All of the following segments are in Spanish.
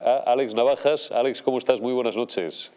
Alex Navajas. Alex, ¿cómo estás? Muy buenas noches.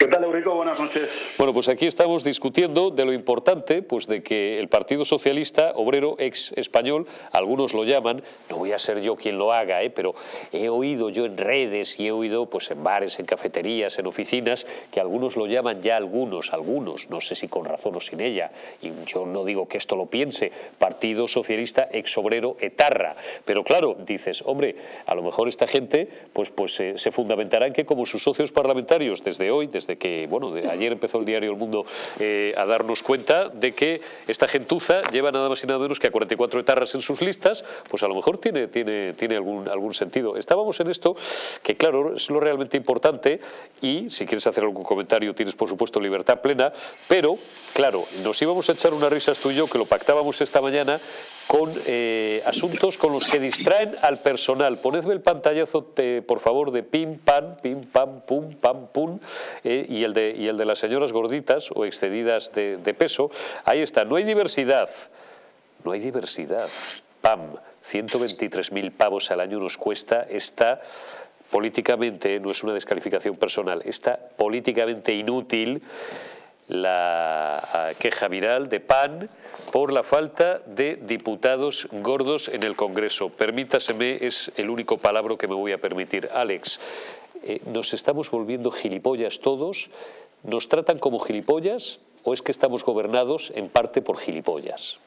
¿Qué tal, Eurico? Buenas noches. Bueno, pues aquí estamos discutiendo de lo importante pues de que el Partido Socialista Obrero ex español, algunos lo llaman, no voy a ser yo quien lo haga, ¿eh? pero he oído yo en redes y he oído pues en bares, en cafeterías, en oficinas, que algunos lo llaman ya algunos, algunos, no sé si con razón o sin ella, y yo no digo que esto lo piense, Partido Socialista ex Obrero etarra, pero claro, dices, hombre, a lo mejor esta gente pues, pues eh, se fundamentará en que como sus socios parlamentarios desde hoy, desde que, bueno, de ayer empezó el diario El Mundo eh, a darnos cuenta de que esta gentuza lleva nada más y nada menos que a 44 etarras en sus listas, pues a lo mejor tiene, tiene, tiene algún, algún sentido. Estábamos en esto, que claro, es lo realmente importante y si quieres hacer algún comentario tienes por supuesto libertad plena, pero claro, nos íbamos a echar unas risas tú y yo, que lo pactábamos esta mañana, con eh, asuntos con los que distraen al personal. Ponedme el pantallazo, por favor, de pim, pam, pim, pam, pum, pam, pum, eh, y, el de, y el de las señoras gorditas o excedidas de, peso. Ahí está, no hay diversidad, no hay diversidad. Pam, 123.000 pavos al año nos cuesta esta políticamente, no es una descalificación personal, está políticamente inútil la queja viral de PAN por la falta de diputados gordos en el Congreso. Permítaseme, es el único palabra que me voy a permitir. Alex, eh, ¿nos estamos volviendo gilipollas todos? ¿Nos tratan como gilipollas o es que estamos gobernados en parte por gilipollas?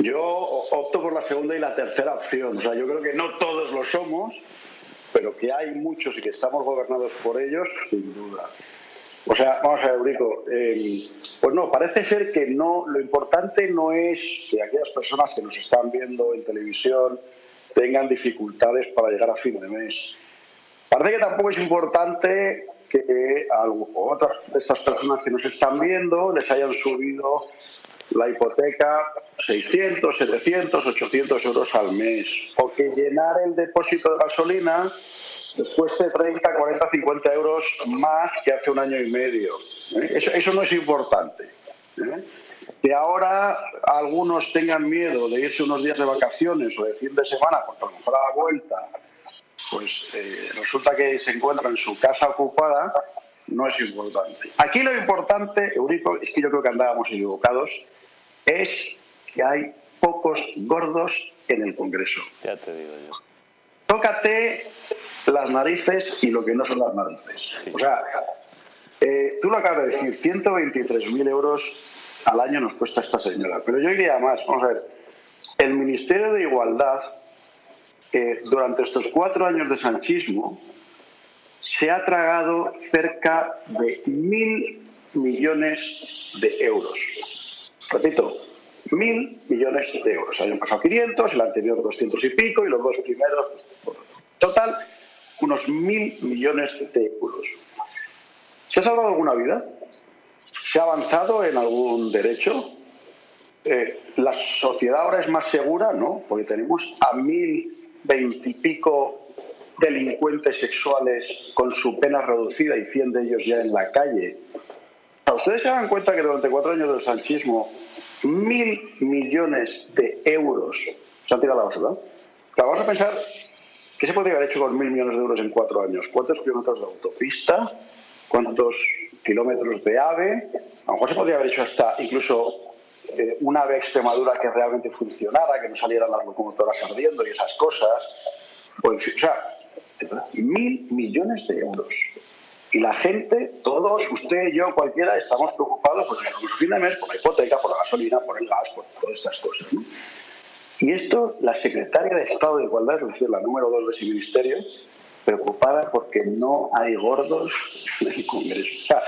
Yo opto por la segunda y la tercera opción. O sea, yo creo que no todos lo somos, pero que hay muchos y que estamos gobernados por ellos, sin duda. O sea, vamos a ver, Eurico, eh, pues no, parece ser que no, lo importante no es que aquellas personas que nos están viendo en televisión tengan dificultades para llegar a fin de mes. Parece que tampoco es importante que a otras de estas personas que nos están viendo les hayan subido la hipoteca 600, 700, 800 euros al mes, o que llenar el depósito de gasolina después de 30, 40, 50 euros más que hace un año y medio. ¿eh? Eso, no es importante. ¿eh? Que ahora algunos tengan miedo de irse unos días de vacaciones o de fin de semana, porque a la vuelta, pues eh, resulta que se encuentra en su casa ocupada, no es importante. Aquí lo importante, Eurico, es que yo creo que andábamos equivocados, es que hay pocos gordos en el Congreso. Ya te digo yo. Tócate las narices y lo que no son las narices. O sea, eh, tú lo acabas de decir, 123.000 euros al año nos cuesta esta señora. Pero yo iría más, vamos a ver, el Ministerio de Igualdad, eh, durante estos cuatro años de sanchismo, se ha tragado cerca de mil millones de euros. Repito, mil millones de euros. Hay un pasado 500, el anterior 200 y pico y los dos primeros. Total, unos mil millones de euros. ¿Se ha salvado alguna vida? ¿Se ha avanzado en algún derecho? Eh, ¿La sociedad ahora es más segura? No, porque tenemos a mil veintipico delincuentes sexuales con su pena reducida y cien de ellos ya en la calle. ¿Ustedes se dan cuenta que durante cuatro años del sanchismo mil millones de euros se han tirado a la basura? vamos a pensar ¿Qué se podría haber hecho con mil millones de euros en cuatro años? ¿Cuántos kilómetros de autopista? ¿Cuántos kilómetros de AVE? A lo mejor se podría haber hecho hasta incluso eh, una AVE Extremadura que realmente funcionara, que no salieran las locomotoras ardiendo y esas cosas. O sea, mil millones de euros. Y la gente, todos, usted, yo, cualquiera, estamos preocupados por el de mes, por la hipoteca, por la gasolina, por el gas, por todas estas cosas. Y esto, la secretaria de Estado de Igualdad, es decir, la número dos de ese ministerio, preocupada porque no hay gordos en el Congreso. O sea,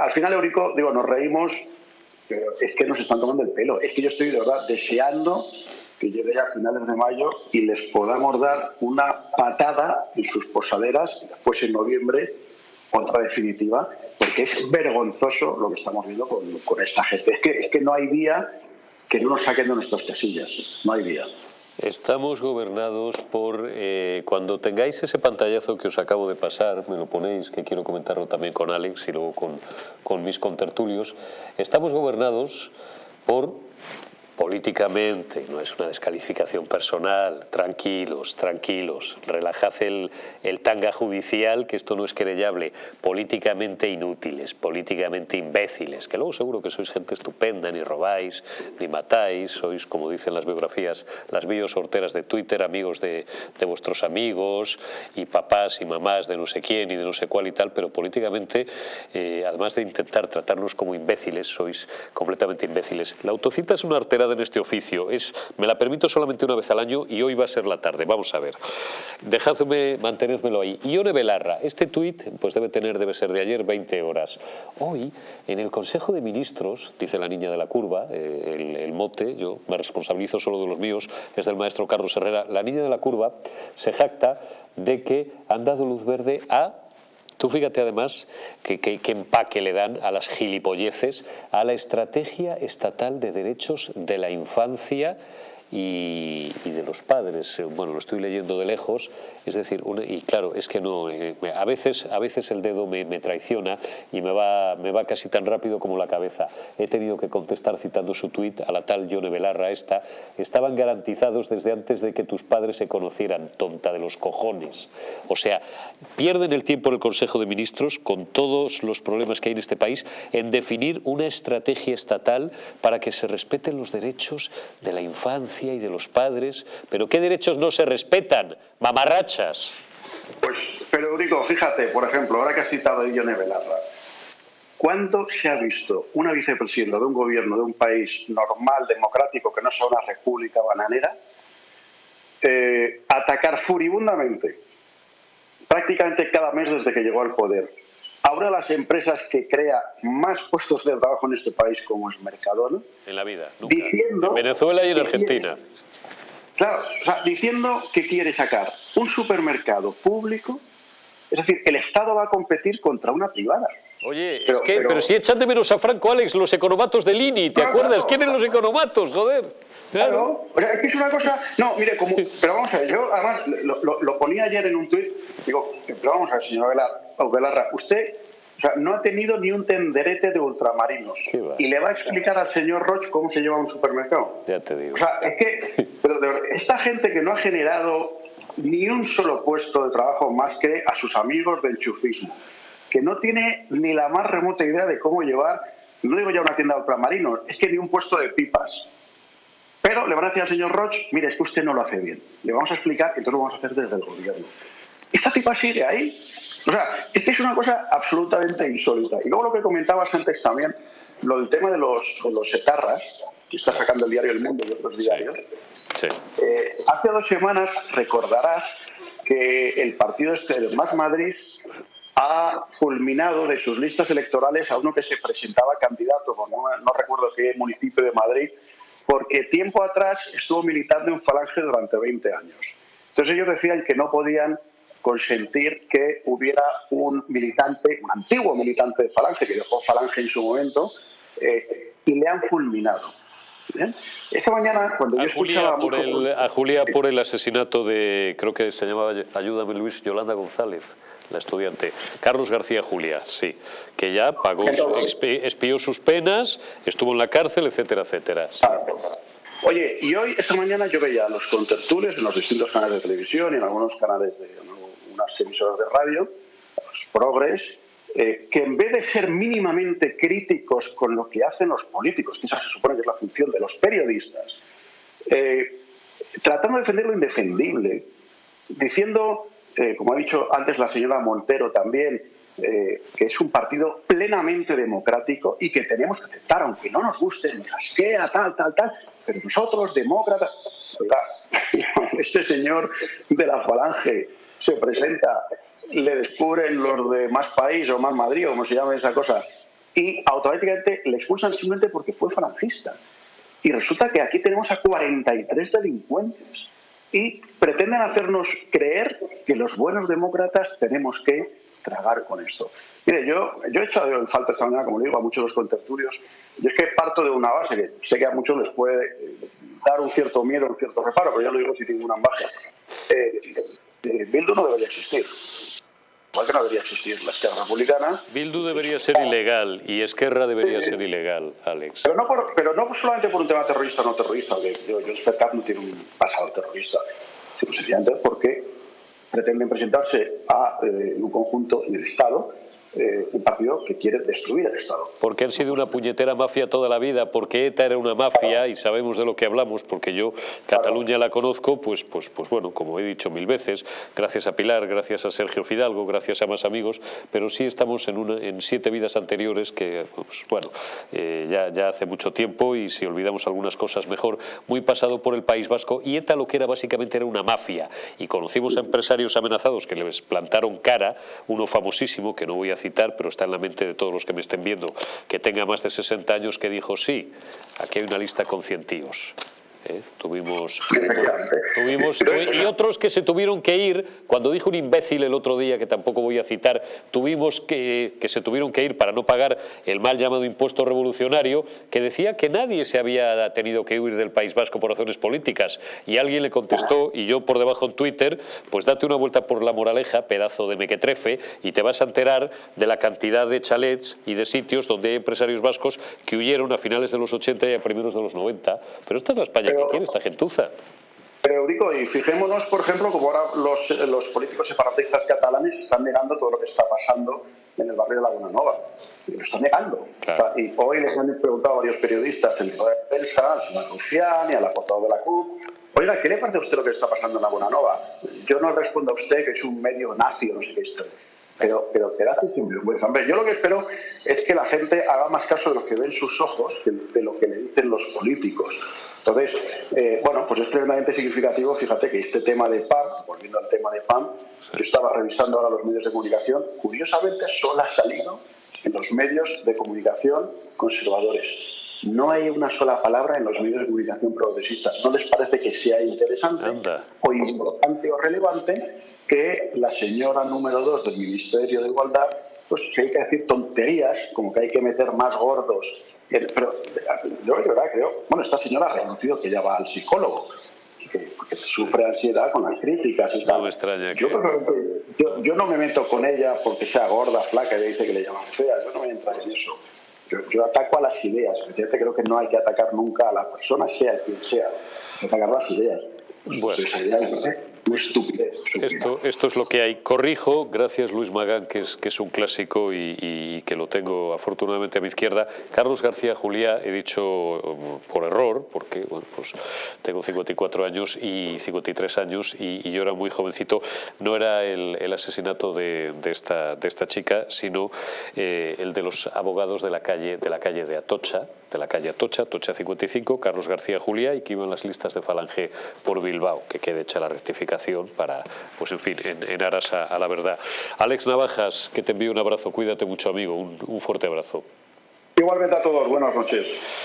al final, Eurico, digo, nos reímos, pero es que nos están tomando el pelo. Es que yo estoy de verdad deseando que llegue a finales de mayo y les podamos dar una patada en sus posaderas, después en noviembre, otra definitiva, porque es vergonzoso lo que estamos viendo con, con esta gente. Es que, es que no hay día que no nos saquen de nuestras casillas. No hay día. Estamos gobernados por, eh, cuando tengáis ese pantallazo que os acabo de pasar, me lo ponéis, que quiero comentarlo también con Alex y luego con, con mis contertulios, estamos gobernados por políticamente, no es una descalificación personal, tranquilos, tranquilos, relajad el, el tanga judicial, que esto no es querellable, políticamente inútiles, políticamente imbéciles, que luego seguro que sois gente estupenda, ni robáis, ni matáis, sois, como dicen las biografías, las sorteras de Twitter, amigos de, de vuestros amigos, y papás y mamás de no sé quién y de no sé cuál y tal, pero políticamente, eh, además de intentar tratarnos como imbéciles, sois completamente imbéciles. La autocita es una artera en este oficio. Es, me la permito solamente una vez al año y hoy va a ser la tarde. Vamos a ver. Dejadme, mantenedmelo ahí. Ione Belarra, este tuit pues debe tener, debe ser de ayer, 20 horas. Hoy, en el Consejo de Ministros, dice la niña de la curva, eh, el, el mote, yo me responsabilizo solo de los míos, es del maestro Carlos Herrera, la niña de la curva se jacta de que han dado luz verde a Tú fíjate además que, empaque le dan a las gilipolleces a la estrategia estatal de derechos de la infancia y, de los padres. Eh, bueno, lo estoy leyendo de lejos, es decir, y claro, es que no, eh, a veces, a veces el dedo me, traiciona y me va, me va casi tan rápido como la cabeza. He tenido que contestar citando su tuit a la tal Yone Belarra esta, estaban garantizados desde antes de que tus padres se conocieran, tonta de los cojones. O sea, pierden el tiempo en el Consejo de Ministros con todos los problemas que hay en este país en definir una estrategia estatal para que se respeten los derechos de la infancia y de los padres, pero ¿qué derechos no se respetan? Mamarrachas. Pues, pero digo, fíjate, por ejemplo, ahora que has citado a Ione Belarra, ¿cuándo se ha visto una vicepresidenta de un gobierno de un país normal, democrático, que no sea una república bananera, eh, atacar furibundamente, prácticamente cada mes desde que llegó al poder, Ahora las empresas que crea más puestos de trabajo en este país como es Mercadona. En la vida, Diciendo, en Venezuela y en Argentina. claro, o sea, diciendo que quiere sacar un supermercado público, es decir, el Estado va a competir contra una privada. Oye, pero, es que, pero, si echan de menos a Franco Alex los economatos del INI, ¿te acuerdas? ¿Quiénes ¿Quién los economatos, joder? Claro. O sea, es que es una cosa... No, mire, como... Pero vamos a ver, yo además lo, lo, ponía ayer en un tuit, digo, pero vamos a ver, señor Velarra, usted o sea, no ha tenido ni un tenderete de ultramarinos. Y le va a explicar al señor Roche cómo se lleva un supermercado. Ya te digo. O sea, es que pero esta gente que no ha generado ni un solo puesto de trabajo más que a sus amigos del chufismo, que no tiene ni la más remota idea de cómo llevar, no digo ya una tienda de ultramarinos, es que ni un puesto de pipas. Pero le van a decir al señor Roche, mire, es que usted no lo hace bien. Le vamos a explicar y entonces lo vamos a hacer desde el gobierno. Esta pipa sigue ahí. O sea, es que es una cosa absolutamente insólita. Y luego lo que comentabas antes también, lo del tema de los, de los etarras, que está sacando el diario El Mundo y otros diarios. Sí. Eh, hace dos semanas recordarás que el partido este de Más Madrid ha fulminado de sus listas electorales a uno que se presentaba candidato, no, no recuerdo qué municipio de Madrid, porque tiempo atrás estuvo militando en Falange durante 20 años. Entonces ellos decían que no podían consentir que hubiera un militante, un antiguo militante de Falange, que dejó Falange en su momento, eh, y le han fulminado. Esta mañana, cuando a yo Julia por el, A Julia por el asesinato de, creo que se llamaba, ayúdame Luis, Yolanda González la estudiante. Carlos García Julia, sí, que ya pagó, expió sus penas, estuvo en la cárcel, etcétera, etcétera. Oye, y hoy, esta mañana, yo veía los contertules en los distintos canales de televisión y en algunos canales de unas emisoras de radio, los progres, eh, que en vez de ser mínimamente críticos con lo que hacen los políticos, que esa se supone que es la función de los periodistas, eh, tratando de defender lo indefendible, diciendo eh, como ha dicho antes la señora Montero también, eh, que es un partido plenamente democrático y que tenemos que aceptar, aunque no nos guste, nos asquea, tal, tal, tal, pero nosotros, demócratas, este señor de la falange se presenta, le descubren los de más país o más Madrid o como se llama esa cosa, y automáticamente le expulsan simplemente porque fue falangista. Y resulta que aquí tenemos a 43 delincuentes y pretenden hacernos creer que los buenos demócratas tenemos que tragar con esto. Mire, yo, yo he echado en falta esta mañana, como digo, a muchos de los contertulios, y es que parto de una base que sé que a muchos les puede eh, dar un cierto miedo, un cierto reparo, pero yo lo digo si tengo una base. Eh, eh, Bildu no debería existir. Igual que no debería existir la Esquerra Republicana. Bildu debería ser ilegal y Esquerra debería ser ilegal, Alex. Pero no, pero no solamente por un tema terrorista o no terrorista, que yo, yo no tiene un pasado terrorista, sino sencillamente porque pretenden presentarse a eh, un conjunto en el Estado eh, un partido que quiere destruir el Estado. Porque han sido una puñetera mafia toda la vida, porque ETA era una mafia y sabemos de lo que hablamos, porque yo Cataluña la conozco, pues, pues, pues bueno, como he dicho mil veces, gracias a Pilar, gracias a Sergio Fidalgo, gracias a más amigos, pero sí estamos en, una, en siete vidas anteriores que, pues, bueno, eh, ya, ya hace mucho tiempo y si olvidamos algunas cosas mejor, muy pasado por el País Vasco y ETA lo que era básicamente era una mafia y conocimos a empresarios amenazados que les plantaron cara, uno famosísimo que no voy a citar, pero está en la mente de todos los que me estén viendo, que tenga más de 60 años, que dijo, sí, aquí hay una lista con cientíos. ¿Eh? Tuvimos, tuvimos, y otros que se tuvieron que ir, cuando dijo un imbécil el otro día, que tampoco voy a citar, tuvimos que, que se tuvieron que ir para no pagar el mal llamado impuesto revolucionario, que decía que nadie se había tenido que huir del País Vasco por razones políticas. Y alguien le contestó, y yo por debajo en Twitter, pues date una vuelta por la moraleja, pedazo de mequetrefe, y te vas a enterar de la cantidad de chalets y de sitios donde hay empresarios vascos que huyeron a finales de los 80 y a primeros de los 90. Pero esta es la España ¿Qué quiere esta gentuza. Pero Eurico, y fijémonos, por ejemplo, como ahora los, los, políticos separatistas catalanes están negando todo lo que está pasando en el barrio de Laguna Nova. Y lo están negando. y hoy les han preguntado a varios periodistas en toda la prensa, al señor Rufián y a la portavoz de la CUP, oiga, ¿qué le parece a usted lo que está pasando en Laguna Nova? Yo no respondo a usted que es un medio nazi o no sé qué historia pero, pero quedarse sin vergüenza. Hombre, yo lo que espero es que la gente haga más caso de lo que ven sus ojos que de lo que le dicen los políticos. Entonces, eh, bueno, pues es tremendamente significativo, fíjate que este tema de PAN, volviendo al tema de PAN, yo estaba revisando ahora los medios de comunicación, curiosamente solo ha salido en los medios de comunicación conservadores. No hay una sola palabra en los medios de comunicación progresistas. ¿No les parece que sea interesante o importante o relevante que la señora número dos del Ministerio de Igualdad, pues que hay que decir tonterías, como que hay que meter más gordos? Pero yo de verdad creo, bueno, esta señora ha reconocido que ya va al psicólogo. Que, sufre ansiedad con las críticas y tal. No me extraña yo, yo, no me meto con ella porque sea gorda, flaca y dice que le llaman fea, yo no me entro en eso yo, ataco a las ideas. creo que no hay que atacar nunca a la persona, sea quien sea. Hay que atacar las ideas. Bueno. Esto, esto es lo que hay. Corrijo, gracias Luis Magán, que es, que es un clásico y, que lo tengo afortunadamente a mi izquierda. Carlos García Juliá, he dicho um, por error, porque bueno, pues tengo 54 años y 53 años y, yo era muy jovencito. No era el, asesinato de, esta, de esta chica, sino eh, el de los abogados de la calle de, la calle de Atocha, de la calle Atocha, Atocha 55, Carlos García Juliá, y que iban las listas de Falange por Bilbao, que quede hecha la rectificación para, pues en fin, en, aras a, la verdad. Alex Navajas, que te envío un abrazo, cuídate mucho amigo, un, un fuerte abrazo. Igualmente a todos, buenas noches.